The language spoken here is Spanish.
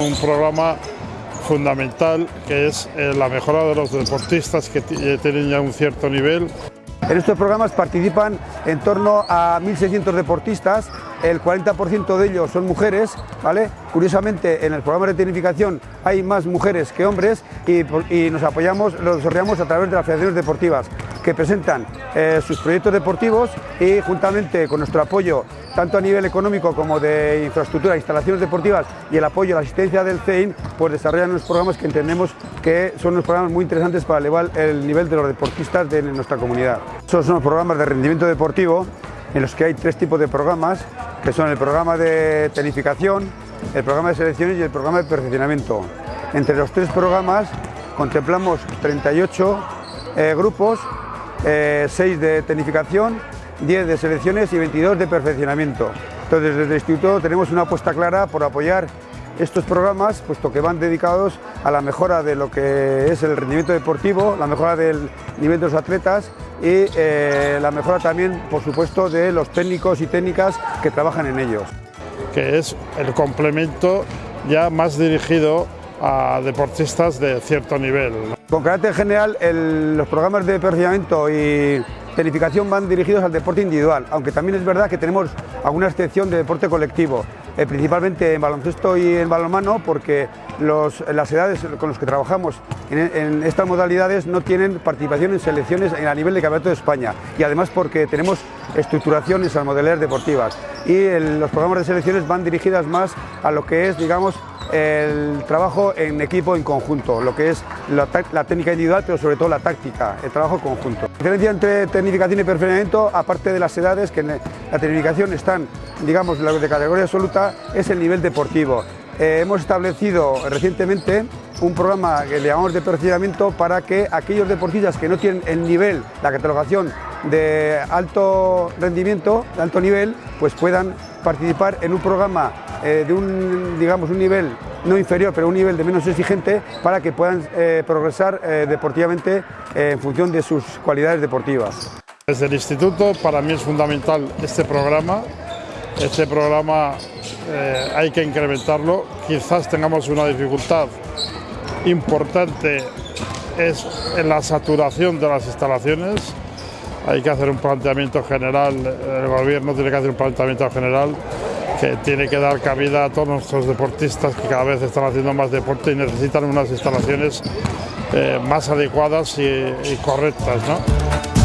Un programa fundamental que es eh, la mejora de los deportistas que tienen ya un cierto nivel. En estos programas participan en torno a 1.600 deportistas, el 40% de ellos son mujeres, ¿vale? Curiosamente en el programa de tecnificación hay más mujeres que hombres y, y nos apoyamos, lo desarrollamos a través de las federaciones deportivas que presentan eh, sus proyectos deportivos y juntamente con nuestro apoyo, tanto a nivel económico como de infraestructura, instalaciones deportivas y el apoyo a la asistencia del CEIN, pues desarrollan unos programas que entendemos que son unos programas muy interesantes para elevar el nivel de los deportistas de nuestra comunidad. Son los programas de rendimiento deportivo en los que hay tres tipos de programas, que son el programa de tecnificación, el programa de selecciones y el programa de perfeccionamiento. Entre los tres programas contemplamos 38 eh, grupos 6 eh, de tecnificación, 10 de selecciones y 22 de perfeccionamiento. Entonces desde el Instituto tenemos una apuesta clara por apoyar estos programas, puesto que van dedicados a la mejora de lo que es el rendimiento deportivo, la mejora del nivel de los atletas y eh, la mejora también, por supuesto, de los técnicos y técnicas que trabajan en ellos. Que es el complemento ya más dirigido a deportistas de cierto nivel. Con carácter general, los programas de perfeccionamiento y tecnificación van dirigidos al deporte individual, aunque también es verdad que tenemos alguna excepción de deporte colectivo, eh, principalmente en baloncesto y en balonmano, porque las edades con las que trabajamos en, estas modalidades no tienen participación en selecciones a nivel de campeonato de España y además porque tenemos estructuraciones a modalidades deportivas y los programas de selecciones van dirigidas más a lo que es, digamos, el trabajo en equipo en conjunto, lo que es la, técnica individual, pero sobre todo la táctica, el trabajo conjunto. La diferencia entre tecnificación y perfeccionamiento, aparte de las edades, que en la tecnificación están, digamos, de categoría absoluta, es el nivel deportivo. Eh, hemos establecido recientemente un programa que le llamamos de perfeccionamiento para que aquellos deportistas que no tienen el nivel, la catalogación de alto rendimiento, de alto nivel, pues puedan participar en un programa eh, de un, digamos, un nivel no inferior, pero un nivel de menos exigente para que puedan eh, progresar eh, deportivamente en función de sus cualidades deportivas. Desde el instituto para mí es fundamental este programa. Este programa hay que incrementarlo. Quizás tengamos una dificultad importante es en la saturación de las instalaciones. Hay que hacer un planteamiento general, el gobierno tiene que hacer un planteamiento general que tiene que dar cabida a todos nuestros deportistas que cada vez están haciendo más deporte y necesitan unas instalaciones eh, más adecuadas y, y correctas. ¿no?